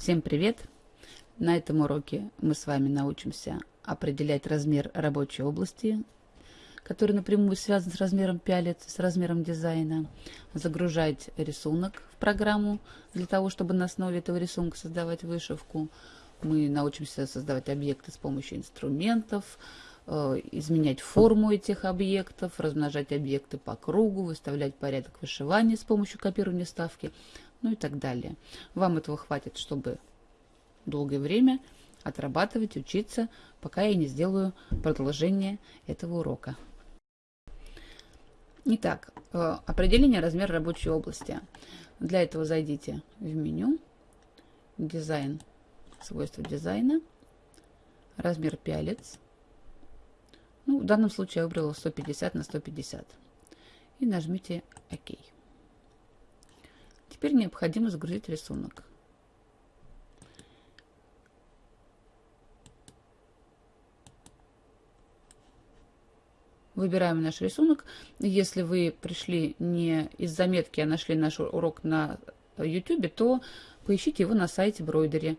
Всем привет! На этом уроке мы с вами научимся определять размер рабочей области, который напрямую связан с размером пялец, с размером дизайна, загружать рисунок в программу для того, чтобы на основе этого рисунка создавать вышивку. Мы научимся создавать объекты с помощью инструментов, э, изменять форму этих объектов, размножать объекты по кругу, выставлять порядок вышивания с помощью копирования ставки, ну и так далее. Вам этого хватит, чтобы долгое время отрабатывать, учиться, пока я не сделаю продолжение этого урока. Итак, э, определение размера рабочей области. Для этого зайдите в меню, дизайн, свойства дизайна, размер пялец. Ну, в данном случае я выбрала 150 на 150. И нажмите ОК. Теперь необходимо загрузить рисунок. Выбираем наш рисунок. Если вы пришли не из заметки, а нашли наш урок на YouTube, то поищите его на сайте Бройдери.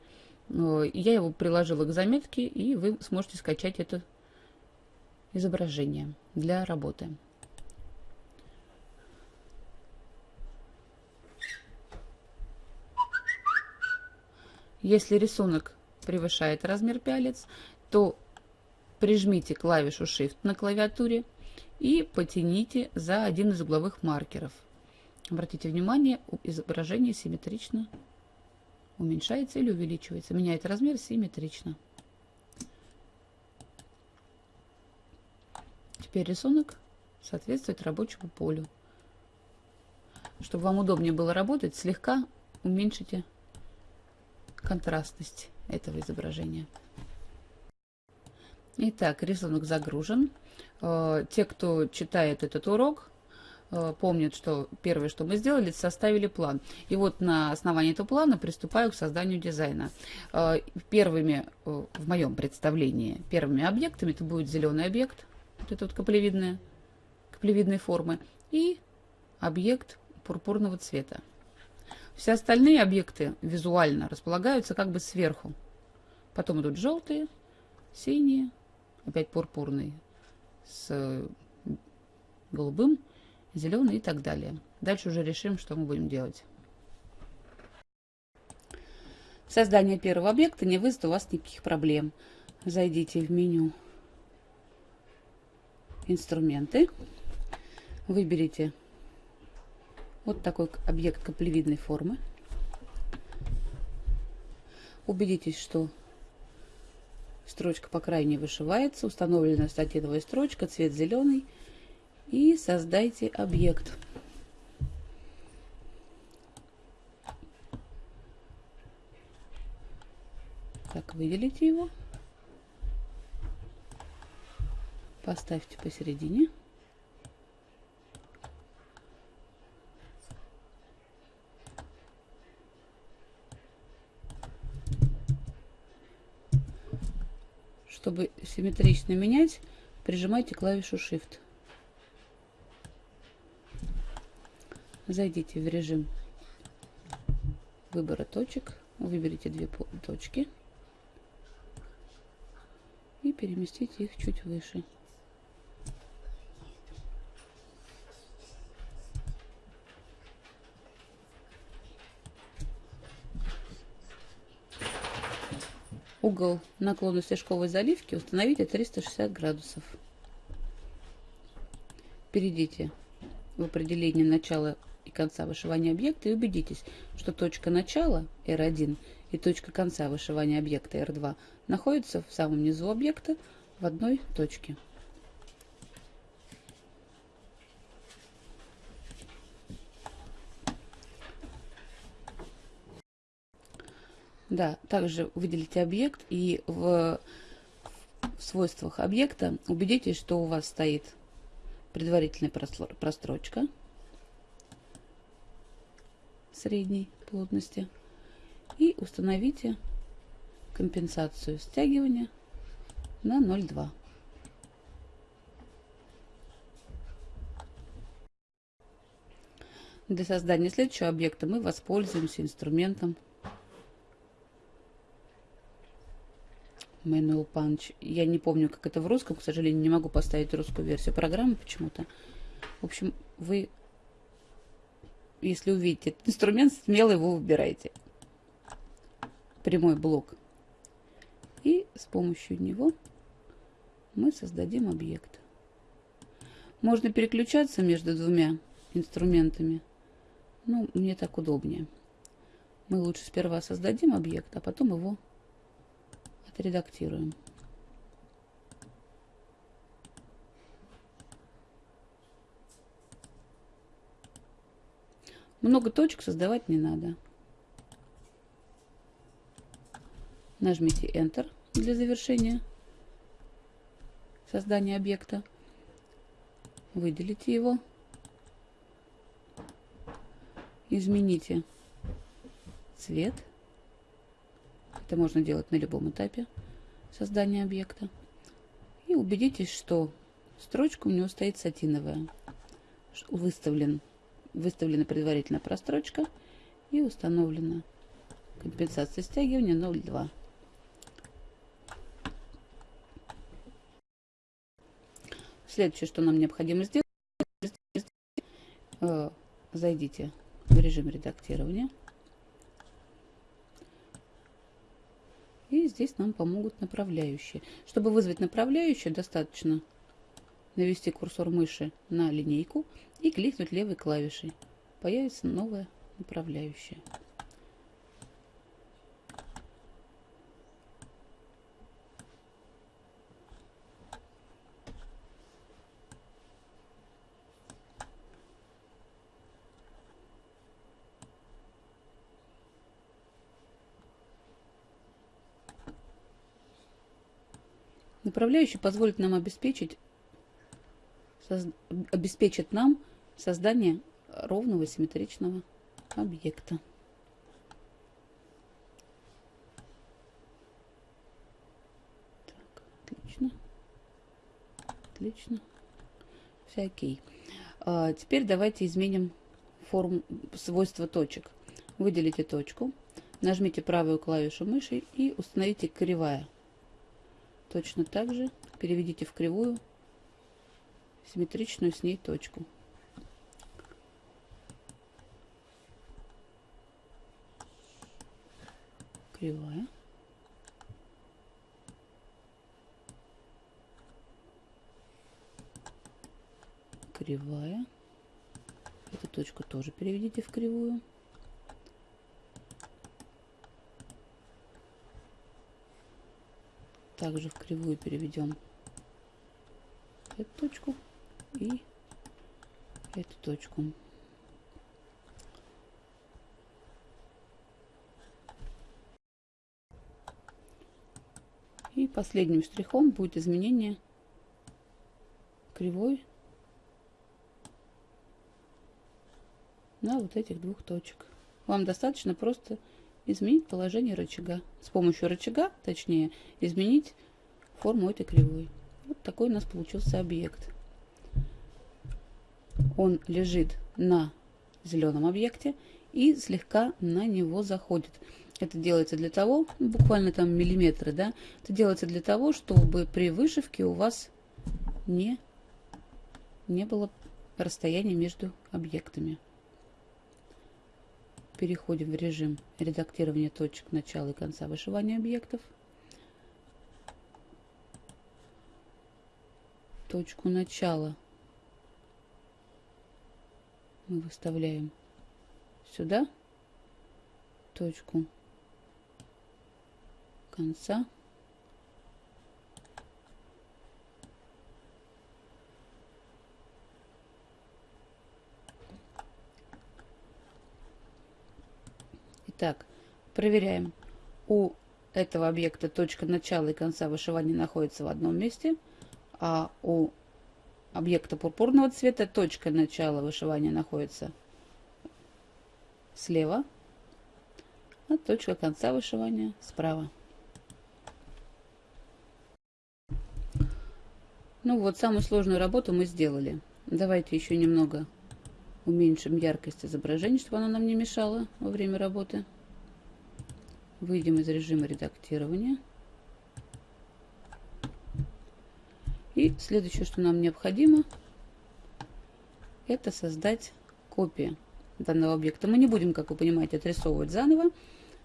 Я его приложила к заметке, и вы сможете скачать это изображение для работы. Если рисунок превышает размер пялец, то прижмите клавишу Shift на клавиатуре и потяните за один из угловых маркеров. Обратите внимание, изображение симметрично уменьшается или увеличивается. Меняет размер симметрично. Теперь рисунок соответствует рабочему полю. Чтобы вам удобнее было работать, слегка уменьшите контрастность этого изображения. Итак, рисунок загружен. Э, те, кто читает этот урок, э, помнят, что первое, что мы сделали, составили план. И вот на основании этого плана приступаю к созданию дизайна. Э, первыми, в моем представлении, первыми объектами это будет зеленый объект, вот это вот каплевидная, каплевидной формы, и объект пурпурного цвета. Все остальные объекты визуально располагаются как бы сверху. Потом идут желтые, синие, опять пурпурный с голубым, зеленый и так далее. Дальше уже решим, что мы будем делать. Создание первого объекта не вызовет у вас никаких проблем. Зайдите в меню «Инструменты», выберите вот такой объект каплевидной формы. Убедитесь, что строчка по крайней вышивается, установлена статиновая строчка, цвет зеленый. И создайте объект. Так, выделите его. Поставьте посередине. Чтобы симметрично менять, прижимайте клавишу Shift. Зайдите в режим выбора точек, выберите две точки и переместите их чуть выше. Угол наклона стежковой заливки установите 360 градусов. Перейдите в определение начала и конца вышивания объекта и убедитесь, что точка начала R1 и точка конца вышивания объекта R2 находятся в самом низу объекта в одной точке. Да, также выделите объект и в, свойствах объекта убедитесь, что у вас стоит предварительная прострочка средней плотности и установите компенсацию стягивания на 0,2. Для создания следующего объекта мы воспользуемся инструментом Manual Punch. Я не помню, как это в русском, к сожалению, не могу поставить русскую версию программы почему-то. В общем, вы, если увидите этот инструмент, смело его выбирайте. Прямой блок. И с помощью него мы создадим объект. Можно переключаться между двумя инструментами. Ну, мне так удобнее. Мы лучше сперва создадим объект, а потом его отредактируем. Много точек создавать не надо. Нажмите Enter для завершения создания объекта. Выделите его. Измените цвет. Это можно делать на любом этапе создания объекта. И убедитесь, что строчка у него стоит сатиновая. Выставлен выставлена предварительно прострочка и установлена компенсация стягивания 0,2. Следующее, что нам необходимо сделать, э, зайдите в режим редактирования. И здесь нам помогут направляющие. Чтобы вызвать направляющие, достаточно навести курсор мыши на линейку и кликнуть левой клавишей. Появится новая направляющая. Направляющий позволит нам обеспечить обеспечит нам создание ровного симметричного объекта. Так, отлично. Отлично. Все окей. А, теперь давайте изменим форму свойства точек. Выделите точку, нажмите правую клавишу мыши и установите кривая. Точно так же переведите в кривую симметричную с ней точку. Кривая. Кривая. Эту точку тоже переведите в кривую. Также в кривую переведем эту точку и эту точку. И последним штрихом будет изменение кривой на вот этих двух точек. Вам достаточно просто изменить положение рычага. С помощью рычага, точнее, изменить форму этой кривой. Вот такой у нас получился объект он лежит на зеленом объекте и слегка на него заходит. Это делается для того, буквально там миллиметры, да, это делается для того, чтобы при вышивке у вас не, не было расстояния между объектами. Переходим в режим редактирования точек начала и конца вышивания объектов. Точку начала мы выставляем сюда точку конца. Итак, проверяем. У этого объекта точка начала и конца вышивания находится в одном месте, а у объекта пурпурного цвета. Точка начала вышивания находится слева, а точка конца вышивания справа. Ну вот, самую сложную работу мы сделали. Давайте еще немного уменьшим яркость изображения, чтобы она нам не мешала во время работы. Выйдем из режима редактирования. И следующее, что нам необходимо, это создать копию данного объекта. Мы не будем, как вы понимаете, отрисовывать заново,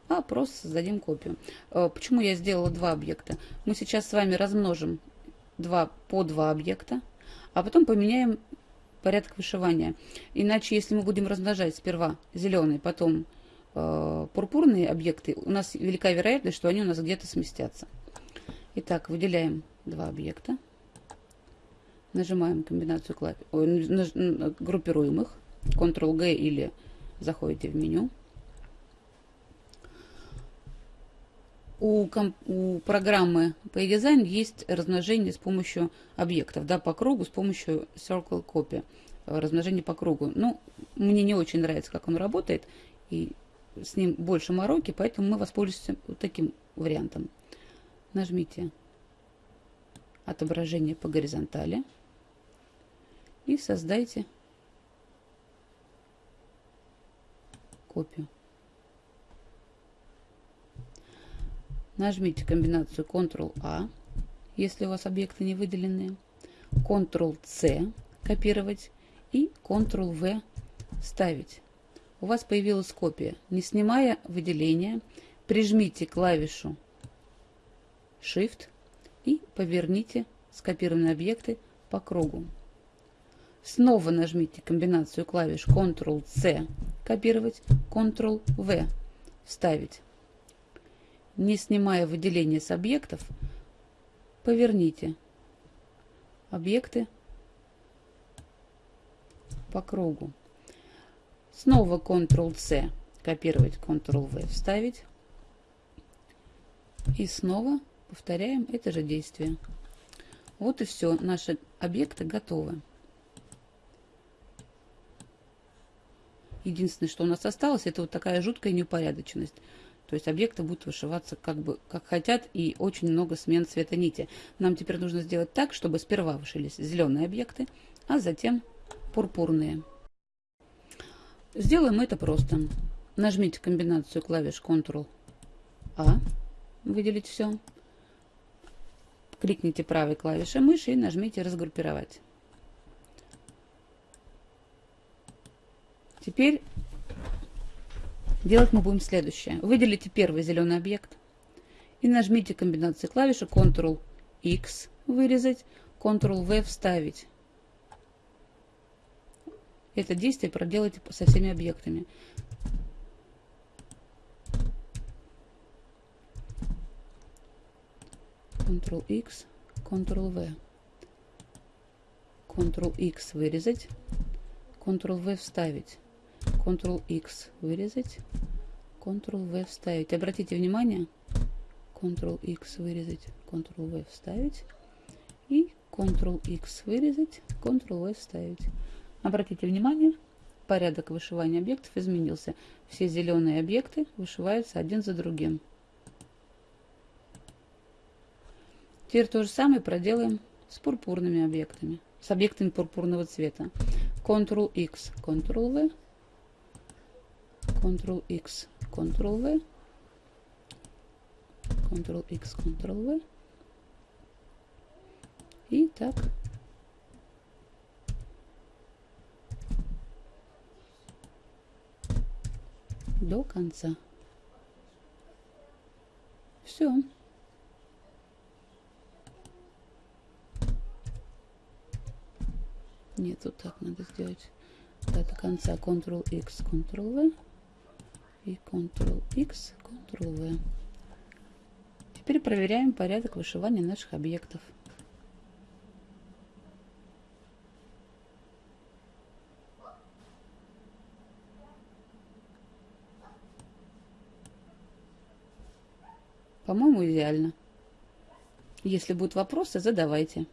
а просто создадим копию. Э, почему я сделала два объекта? Мы сейчас с вами размножим два по два объекта, а потом поменяем порядок вышивания. Иначе, если мы будем размножать сперва зеленый, потом э, пурпурные объекты, у нас велика вероятность, что они у нас где-то сместятся. Итак, выделяем два объекта. Нажимаем комбинацию клавиш, группируем их, Ctrl-G или заходите в меню. У, у программы PayDesign есть размножение с помощью объектов, да, по кругу, с помощью Circle Copy, размножение по кругу. Ну, мне не очень нравится, как он работает, и с ним больше мороки, поэтому мы воспользуемся вот таким вариантом. Нажмите отображение по горизонтали и создайте копию. Нажмите комбинацию Ctrl-A, если у вас объекты не выделенные, Ctrl-C копировать и Ctrl-V ставить. У вас появилась копия. Не снимая выделения, прижмите клавишу Shift и поверните скопированные объекты по кругу. Снова нажмите комбинацию клавиш Ctrl-C копировать, Ctrl-V вставить. Не снимая выделение с объектов, поверните объекты по кругу. Снова Ctrl-C копировать, Ctrl-V вставить. И снова повторяем это же действие. Вот и все. Наши объекты готовы. Единственное, что у нас осталось, это вот такая жуткая неупорядоченность. То есть объекты будут вышиваться как бы как хотят и очень много смен цвета нити. Нам теперь нужно сделать так, чтобы сперва вышились зеленые объекты, а затем пурпурные. Сделаем это просто. Нажмите комбинацию клавиш Ctrl-A, выделить все. Кликните правой клавишей мыши и нажмите «Разгруппировать». Теперь делать мы будем следующее. Выделите первый зеленый объект и нажмите комбинацию клавиши Ctrl-X вырезать, Ctrl-V вставить. Это действие проделайте со всеми объектами. Ctrl-X, Ctrl-V. Ctrl-X вырезать, Ctrl-V вставить. Ctrl-X вырезать, Ctrl-V вставить. Обратите внимание, Ctrl-X вырезать, Ctrl-V вставить и Ctrl-X вырезать, Ctrl-V вставить. Обратите внимание, порядок вышивания объектов изменился. Все зеленые объекты вышиваются один за другим. Теперь то же самое проделаем с пурпурными объектами, с объектами пурпурного цвета. Ctrl-X, Ctrl-V Ctrl-X, Ctrl-V, Ctrl-X, Ctrl-V. И так. До конца. Все. Нет, вот так надо сделать. до конца Ctrl-X, Ctrl-V и Ctrl-X, Ctrl-V. Теперь проверяем порядок вышивания наших объектов. По-моему, идеально. Если будут вопросы, задавайте.